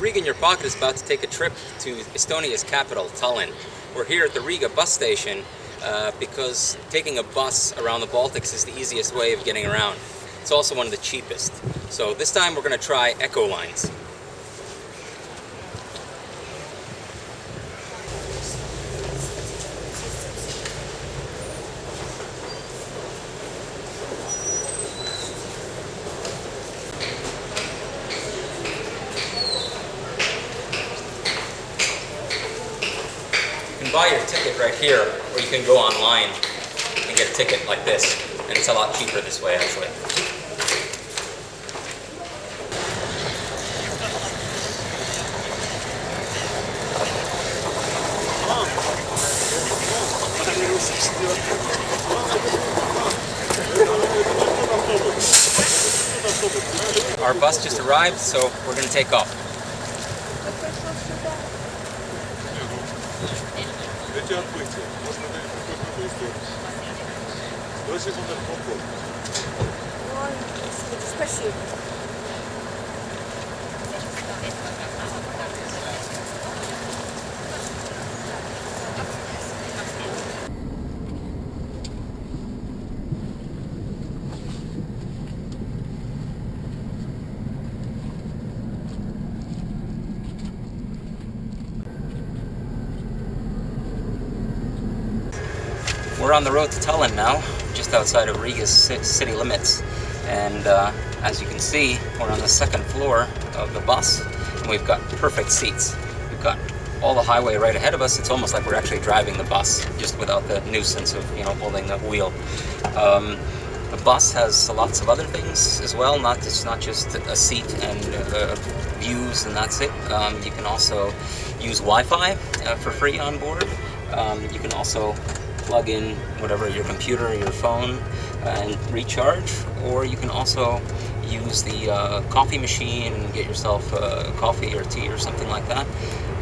Riga in Your Pocket is about to take a trip to Estonia's capital, Tallinn. We're here at the Riga bus station uh, because taking a bus around the Baltics is the easiest way of getting around. It's also one of the cheapest. So this time we're going to try Ecolines. Buy your ticket right here, or you can go online and get a ticket like this. And it's a lot cheaper this way, actually. Our bus just arrived, so we're going to take off. Эти отбытия. Можно дать какую-то какую стоимость. Два секунды, попкорн. Ой, спасибо. We're on the road to Tallinn now, just outside of Riga's city limits. And uh, as you can see, we're on the second floor of the bus, and we've got perfect seats. We've got all the highway right ahead of us. It's almost like we're actually driving the bus, just without the nuisance of you know holding the wheel. Um, the bus has lots of other things as well. Not it's not just a seat and uh, views, and that's it. Um, you can also use Wi-Fi uh, for free on board. Um, you can also plug in whatever your computer or your phone and recharge, or you can also use the uh, coffee machine and get yourself uh, coffee or tea or something like that.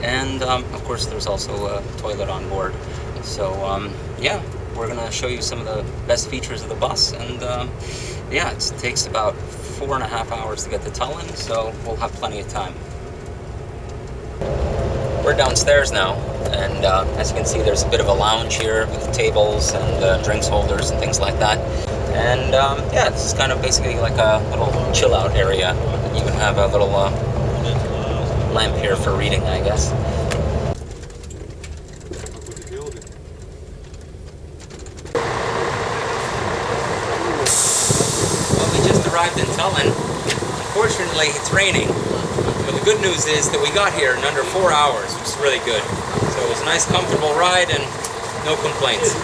And um, of course, there's also a toilet on board. So um, yeah, we're gonna show you some of the best features of the bus, and um, yeah, it takes about four and a half hours to get to Tallinn, so we'll have plenty of time. We're downstairs now, and uh, as you can see, there's a bit of a lounge here with tables and uh, drinks holders and things like that. And um, yeah, this is kind of basically like a little chill out area. You even have a little uh, lamp here for reading, I guess. Well, we just arrived in Tallinn. Unfortunately, it's raining. But the good news is that we got here in under four hours, which is really good. So it was a nice, comfortable ride and no complaints.